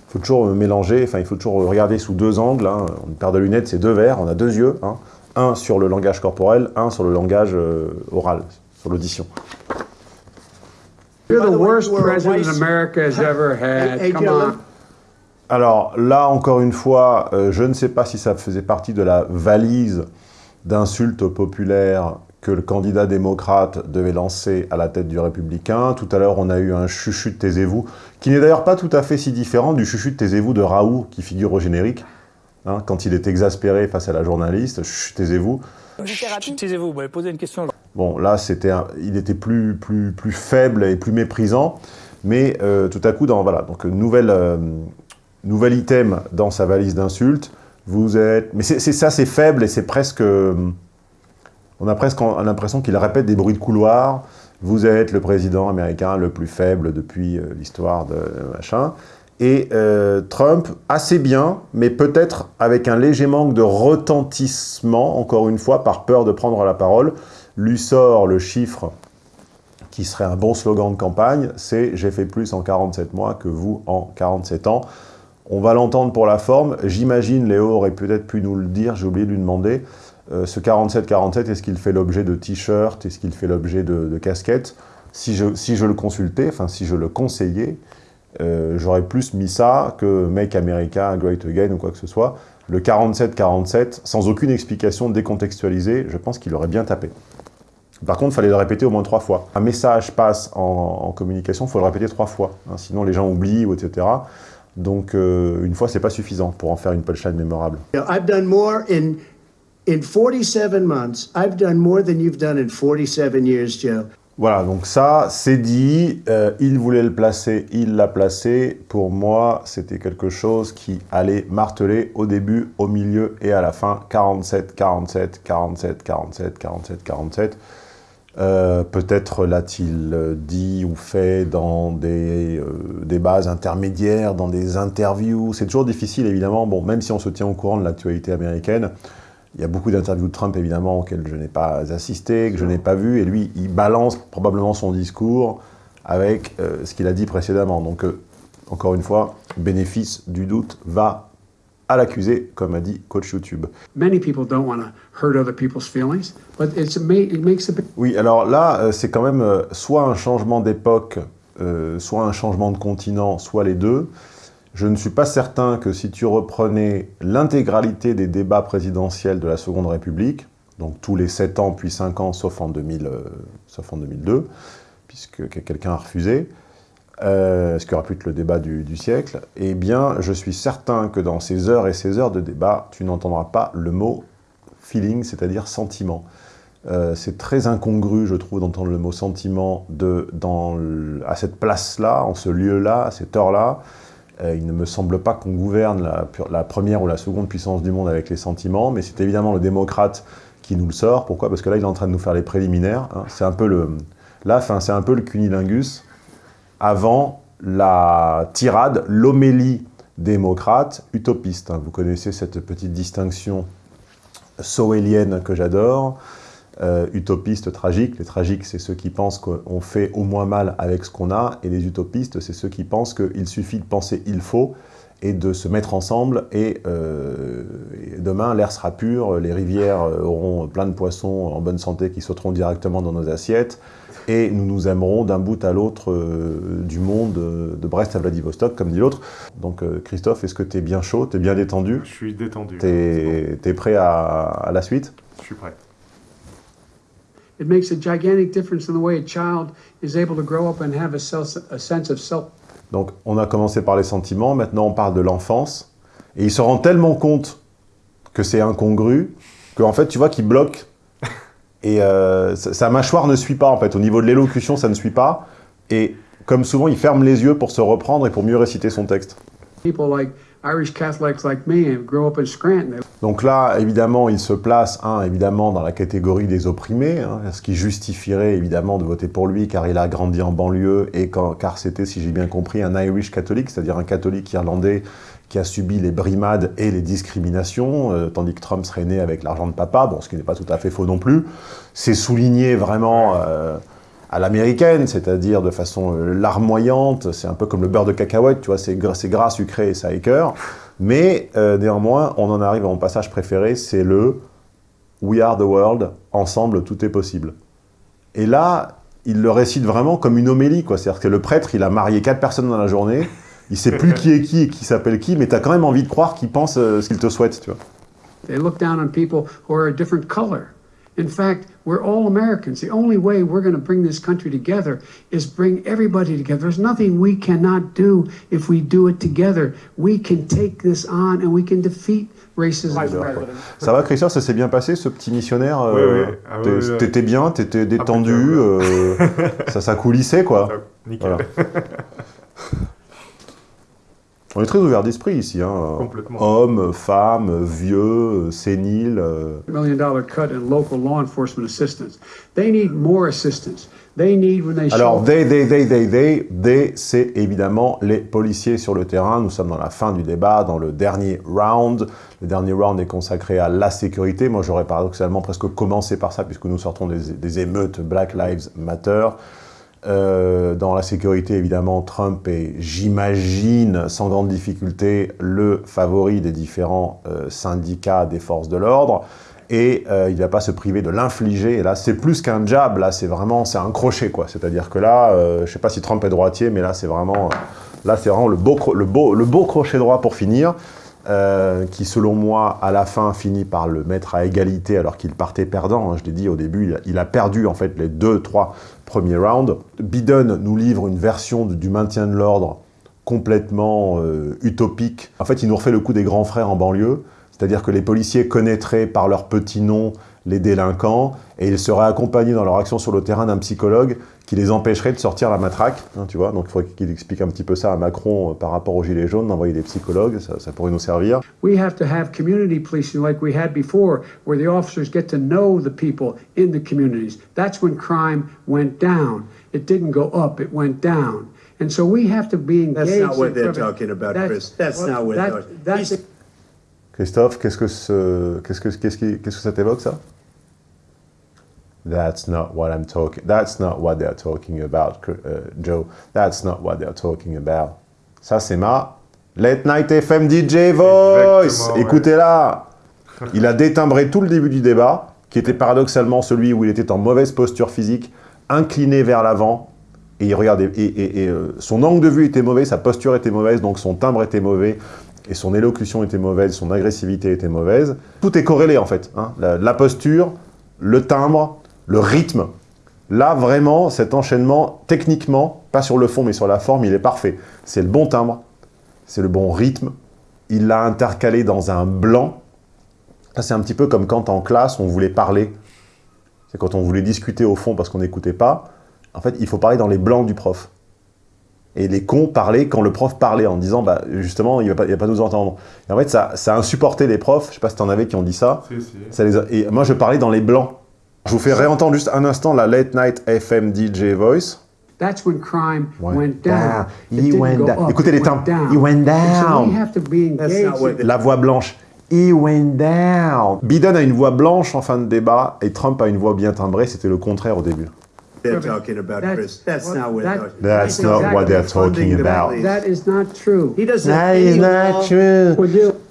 faut toujours mélanger, enfin, il faut toujours regarder sous deux angles, hein. une paire de lunettes, c'est deux verres, on a deux yeux, hein. Un sur le langage corporel, un sur le langage euh, oral, sur l'audition. You're the worst president America has ever had. Come on. Alors là, encore une fois, euh, je ne sais pas si ça faisait partie de la valise d'insultes populaires que le candidat démocrate devait lancer à la tête du républicain. Tout à l'heure, on a eu un chuchu de taisez-vous, qui n'est d'ailleurs pas tout à fait si différent du chuchu de taisez-vous de Raoult, qui figure au générique, hein, quand il est exaspéré face à la journaliste, taisez-vous. Taisez-vous, vous m'avez posé une question. Bon, là, c'était, il était plus, plus, plus faible et plus méprisant, mais euh, tout à coup, dans, voilà, donc nouvelle... Euh, nouvel item dans sa valise d'insultes, vous êtes... Mais c'est ça, c'est faible et c'est presque... On a presque l'impression qu'il répète des bruits de couloir. Vous êtes le président américain le plus faible depuis euh, l'histoire de machin. Et euh, Trump, assez bien, mais peut-être avec un léger manque de retentissement, encore une fois, par peur de prendre la parole, lui sort le chiffre qui serait un bon slogan de campagne, c'est « J'ai fait plus en 47 mois que vous en 47 ans ». On va l'entendre pour la forme. J'imagine, Léo aurait peut-être pu nous le dire, j'ai oublié de lui demander. Euh, ce 47-47, est-ce qu'il fait l'objet de t-shirts? Est-ce qu'il fait l'objet de, casquettes? Si je, si je le consultais, enfin si je le conseillais, euh, j'aurais plus mis ça que Make America Great Again ou quoi que ce soit. Le 47-47, sans aucune explication décontextualisée, je pense qu'il aurait bien tapé. Par contre, il fallait le répéter au moins trois fois. Un message passe en, communication, il faut le répéter trois fois. Hein, sinon, les gens oublient, etc. Donc, euh, une fois, c'est pas suffisant pour en faire une punchline mémorable. I've done more in, in 47 months. I've done more than you've done in 47 years, Joe. Voilà, donc ça, c'est dit. Euh, il voulait le placer, il l'a placé. Pour moi, c'était quelque chose qui allait marteler au début, au milieu et à la fin. 47, 47, 47, 47, 47, 47. Euh, peut-être l'a-t-il dit ou fait dans des, euh, des, bases intermédiaires, dans des interviews. C'est toujours difficile, évidemment. Bon, même si on se tient au courant de l'actualité américaine, il y a beaucoup d'interviews de Trump, évidemment, auxquelles je n'ai pas assisté, que je n'ai pas vu. Et lui, il balance probablement son discours avec euh, ce qu'il a dit précédemment. Donc, encore une fois, bénéfice du doute va à l'accusé, comme a dit coach YouTube. Oui, alors là, euh, c'est quand même euh, soit un changement d'époque, euh, soit un changement de continent, soit les deux. Je ne suis pas certain que si tu reprenais l'intégralité des débats présidentiels de la Seconde République, donc tous les 7 ans puis 5 ans, sauf en, 2000, sauf en 2002, puisque quelqu'un a refusé, euh, ce qui aura pu être le débat du, siècle, eh bien, je suis certain que dans ces heures et ces heures de débat, tu n'entendras pas le mot feeling, c'est-à-dire sentiment. Euh, c'est très incongru, je trouve, d'entendre le mot sentiment à cette place-là, en ce lieu-là, à cette heure-là. Euh, il ne me semble pas qu'on gouverne la, première ou la seconde puissance du monde avec les sentiments, mais c'est évidemment le démocrate qui nous le sort. Pourquoi? Parce que là, il est en train de nous faire les préliminaires. Hein. C'est un peu le... Là, c'est un peu le cunilingus avant la tirade, l'homélie démocrate utopiste. Vous connaissez cette petite distinction soélienne que j'adore, euh, utopiste, tragique. Les tragiques, c'est ceux qui pensent qu'on fait au moins mal avec ce qu'on a, et les utopistes, c'est ceux qui pensent qu'il suffit de penser « il faut » et de se mettre ensemble, et, euh, et demain, l'air sera pur, les rivières auront plein de poissons en bonne santé qui sauteront directement dans nos assiettes, et nous nous aimerons d'un bout à l'autre euh, du monde, euh, de Brest à Vladivostok, comme dit l'autre. Donc euh, Christophe, est-ce que tu es bien chaud, tu es bien détendu? Je suis détendu. Tu es, prêt à, à, la suite? Je suis prêt. It makes a gigantic difference in the way a child is able to grow up and have a, self, a sense of self. Donc on a commencé par les sentiments, maintenant on parle de l'enfance. Et il se rend tellement compte que c'est incongru, qu'en fait tu vois qu'il bloque et euh, sa mâchoire ne suit pas, en fait. Au niveau de l'élocution, ça ne suit pas. Et comme souvent, il ferme les yeux pour se reprendre et pour mieux réciter son texte. People like Irish Catholics like me up in Scranton. Donc là, évidemment, il se place, un, évidemment, dans la catégorie des opprimés, hein, ce qui justifierait, évidemment, de voter pour lui, car il a grandi en banlieue, et car c'était, si j'ai bien compris, un Irish catholique, c'est-à-dire un catholique irlandais qui a subi les brimades et les discriminations, euh, tandis que Trump serait né avec l'argent de papa, bon, ce qui n'est pas tout à fait faux non plus. C'est souligné vraiment euh, à l'américaine, c'est-à-dire de façon euh, larmoyante, c'est un peu comme le beurre de cacahuète, tu vois, c'est gras, sucré et ça écœure. Mais néanmoins, on en arrive à mon passage préféré, c'est le « We are the world, ensemble tout est possible ». Et là, il le récite vraiment comme une homélie, quoi. C'est-à-dire que le prêtre, il a marié quatre personnes dans la journée, il sait plus qui est qui et qui s'appelle qui, mais tu as quand même envie de croire qu'il pense euh, ce qu'il te souhaite, tu vois. They look down on people who are a different. In fact, we're all Americans. The only way we're going to bring this country together is bring everybody together. There's nothing we cannot do if we do it together. We can take this on and we can defeat racism. Ça va, Christophe, ça s'est bien passé, ce petit missionnaire Oui, euh, oui. Ah, oui, oui. T'étais bien, t'étais détendu, euh, (laughs) ça, ça coulissait, quoi. Nickel. Voilà. (laughs) On est très ouvert d'esprit ici, hein. Complètement. Hommes, femmes, vieux, séniles. euh. Million dollar cut in local law enforcement assistance. They need more assistance. They need when they Alors, they, they, they, they, they, they, c'est évidemment les policiers sur le terrain. Nous sommes dans la fin du débat, dans le dernier round. Le dernier round est consacré à la sécurité. Moi, j'aurais paradoxalement presque commencé par ça, puisque nous sortons des, des émeutes Black Lives Matter. Euh, dans la sécurité, évidemment, Trump est, j'imagine, sans grande difficulté, le favori des différents euh, syndicats des forces de l'ordre. Et euh, il ne va pas se priver de l'infliger. Et là, c'est plus qu'un jab, là, c'est vraiment, c'est un crochet, quoi. C'est-à-dire que là, je ne sais pas si Trump est droitier, mais là, c'est vraiment, là, c'est vraiment le beau, le, beau, le beau crochet droit pour finir. qui, selon moi, à la fin, finit par le mettre à égalité alors qu'il partait perdant. hein. Je l'ai dit au début, il a perdu, en fait, les deux, trois premiers rounds. Biden nous livre une version du maintien de l'ordre complètement euh, utopique. En fait, il nous refait le coup des grands frères en banlieue, c'est-à-dire que les policiers connaîtraient par leur petit nom les délinquants, et ils seraient accompagnés dans leur action sur le terrain d'un psychologue qui les empêcherait de sortir la matraque, hein, tu vois. Donc il faudrait qu'il explique un petit peu ça à Macron euh, par rapport aux Gilets jaunes, d'envoyer des psychologues, ça, ça pourrait nous servir. We have to have community policing like we had before, where the officers get to know the people in the communities. That's when crime went down. It didn't go up, it went down. And so we have to be engaged. That's not what in they're talking about, That's- Chris. That's well, not what that- they're- that's- Christophe, qu'est-ce que, ce, qu'est-ce que, qu'est-ce que ça t'évoque, ça? That's not what I'm talking. That's not what they're talking about, euh, Joe. That's not what they're talking about. Ça, c'est ma Late Night FM DJ Voice. Ouais. Écoutez-là. Il a détimbré tout le début du débat, qui était paradoxalement celui où il était en mauvaise posture physique, incliné vers l'avant, et il regardait. Et, et- et, euh, son angle de vue était mauvais, sa posture était mauvaise, donc son timbre était mauvais, et son élocution était mauvaise, son agressivité était mauvaise. Tout est corrélé en fait. hein. La, la posture, le timbre, le rythme. Là, vraiment, cet enchaînement, techniquement, pas sur le fond, mais sur la forme, il est parfait. C'est le bon timbre, c'est le bon rythme. Il l'a intercalé dans un blanc. C'est un petit peu comme quand en classe, on voulait parler. C'est quand on voulait discuter au fond parce qu'on n'écoutait pas. En fait, il faut parler dans les blancs du prof. Et les cons parlaient quand le prof parlait, en disant, bah, justement, il ne va, pas- il va pas nous entendre. Et en fait, ça, ça a insupporté les profs. Je ne sais pas si tu en avais qui ont dit ça. Si, si. Ça les a- Et moi, je parlais dans les blancs. Je vous fais réentendre juste un instant la Late Night FM DJ Voice. That's when crime Went went down. down. It He didn't went go down. up, Écoutez it les timbres. down. He went so down. we have to be That's engaged. not what in- they- La voix blanche. He went down. Biden a une voix blanche en fin de débat et Trump a une voix bien timbrée. C'était le contraire au début. They're talking about, That's- Chris. That's well, not what that- they're That's not what they're talking about. That is not true. He doesn't That is not true.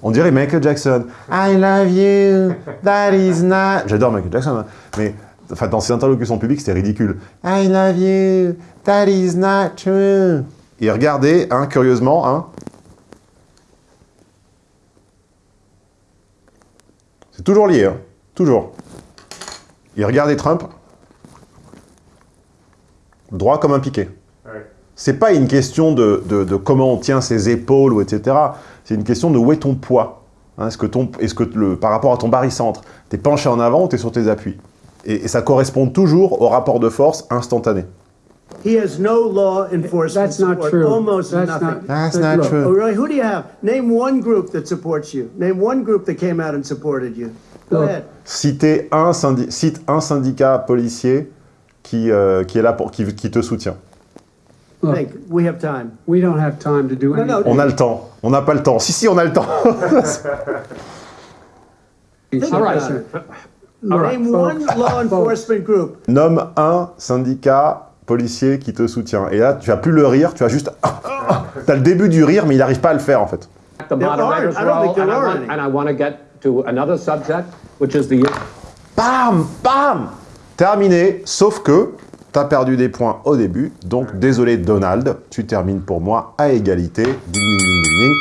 On dirait Michael Jackson. I love you. That is not. J'adore Michael Jackson, hein. mais enfin, dans ses interlocutions publiques, c'était ridicule. I love you. That is not true. Et regardez, hein, curieusement, hein. C'est toujours lié, hein. Toujours. Et regardez Trump. Droit comme un piquet. C'est pas une question de, de- de comment on tient ses épaules, ou etc. C'est une question de où est ton poids. Hein, est-ce que ton, est-ce que le, par rapport à ton barycentre, t'es penché en avant ou t'es sur tes appuis et, et ça correspond toujours au rapport de force instantané. He has no law enforcement That's not support, true. almost That's nothing. not- That's Look, not true. Oh, really? Who do you have? Name one group that supports you. Name one group that came out and supported you. Go ahead. Citez un syndi- cite un syndicat policier qui, euh, qui est là pour qui, qui te soutient. Look, Think. We have time. we don't have time to do No, anything. no. On a le temps. On n'a pas le temps. Si, si, on a le temps. Think All right. about it. Look, Name folks, one law (laughs) folks, enforcement group. Nomme un syndicat policier qui te soutient. Et là, tu vas plus le rire, tu vas juste... T'as le début du rire, mais il n'arrive pas à le faire, en fait. The There moderator's aren't. I don't think role, and there I, are want, any. and I want to get to another subject, which is the Bam Bam Terminé, sauf que t'as perdu des points au début, donc désolé Donald, tu termines pour moi à égalité. Ding, ding, ding, ding, ding.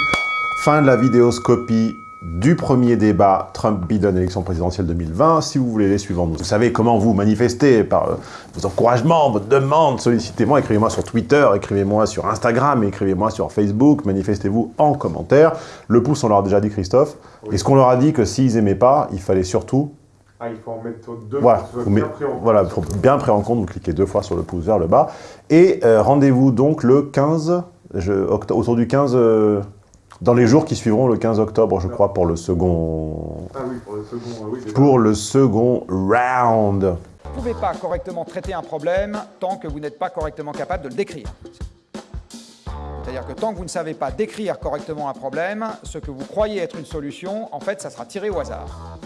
Fin de la vidéoscopie du premier débat Trump-Biden élection présidentielle 2020. Si vous voulez les suivants, vous savez comment vous manifester par euh, vos encouragements, vos demandes, sollicitez-moi, écrivez-moi sur Twitter, écrivez-moi sur Instagram, écrivez-moi sur Facebook, manifestez-vous en commentaire. Le pouce, on leur a déjà dit Christophe. Oui. Est-ce qu'on leur a dit que s'ils aimaient pas, il fallait surtout Ah, il faut en mettre deux voilà, pour que ce soit bien pris en compte. voilà, faut bien pris en compte, vous cliquez deux fois sur le pouce vers le bas. Et euh, rendez-vous donc le 15, je, autour du 15, euh, dans les jours qui suivront le 15 octobre, je crois, pour le second, Ah oui, pour le second, euh, oui. pour le second round. Vous ne pouvez pas correctement traiter un problème tant que vous n'êtes pas correctement capable de le décrire. C'est-à-dire que tant que vous ne savez pas décrire correctement un problème, ce que vous croyez être une solution, en fait, ça sera tiré au hasard.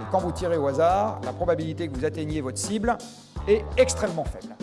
Et quand vous tirez au hasard, la probabilité que vous atteigniez votre cible est extrêmement faible.